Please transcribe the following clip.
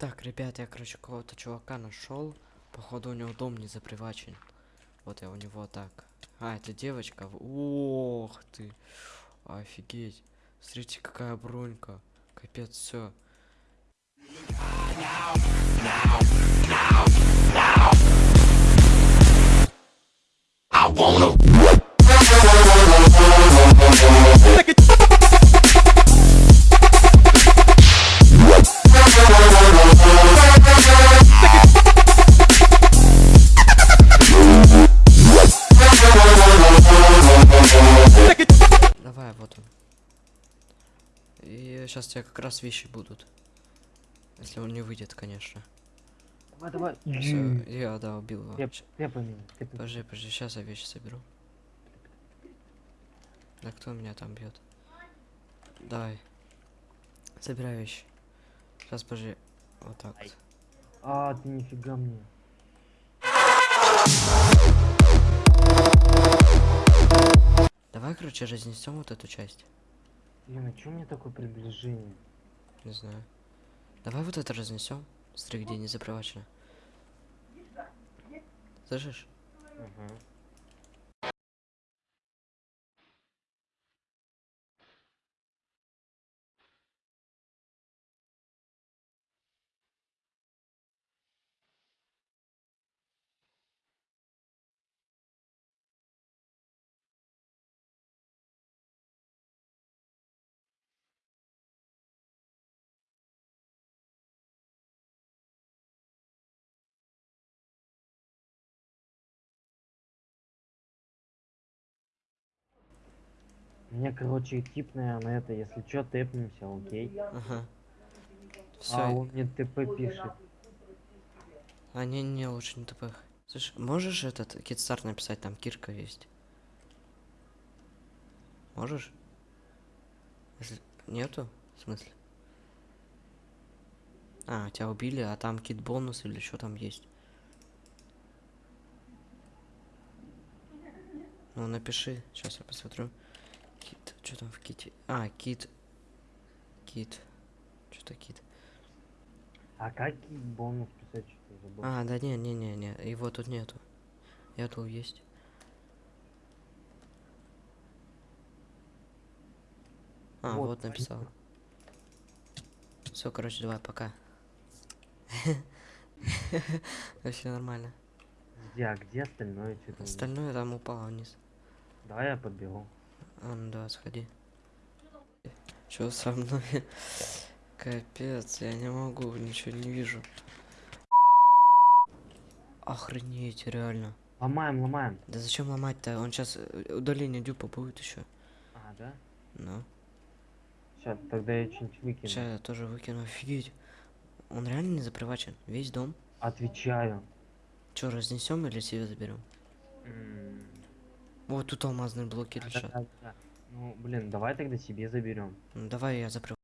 Так, ребят, я, короче, какого-то чувака нашел. Походу, у него дом не запривачен. Вот я у него так. А, это девочка. Ох ты. Офигеть. Смотрите, какая бронька. Капец, все. Давай, Сейчас тебе как раз вещи будут. Если он не выйдет, конечно. Давай, давай. Все, я, да, убил его. Я, я понял. Подожди, подожди, сейчас я вещи соберу. Да кто меня там бьет? Давай. Собирай вещи. Сейчас, подожди. Вот так. вот. А, ты нифига мне. Давай, короче, разнесем вот эту часть. Блин, а чё у меня такое приближение? Не знаю. Давай вот это разнесем. Смотри, где не запривачено. Слышишь? Ага. Меня, короче, тип, наверное, это, если чё, тэпнемся, окей? Ага. Все. А он мне ТП пишет. А не, не, лучше не тупых. Слышь, можешь этот китстарт написать, там Кирка есть? Можешь? Если... Нету? В смысле? А, тебя убили, а там кит бонус или что там есть? Ну, напиши, сейчас я посмотрю. Что там в ките? А, кит. Кит. Что-то кит. А как бонус писать, забыл? А, да не, не, не, не, его тут нету. Я тут есть. А, Вот, вот, написал. Все, короче, давай, пока. Вообще нормально. Где, а где остальное? Остальное там упало вниз. Давай я подберу. А, ну да, сходи. Чё со мной? Капец, я не могу, ничего не вижу. Охренеть, реально. Ломаем, ломаем. Да зачем ломать-то? Он сейчас удаление дюпа будет еще. А, да? Ну. Сейчас, тогда я что-нибудь выкину. Сейчас я тоже выкину. Офигеть. Он реально не запривачен? Весь дом? Отвечаю. Че, разнесем или себе заберем? М, Вот тут алмазные блоки да, лежат. да, да. Ну, блин, давай тогда себе заберем. Ну давай я запрю.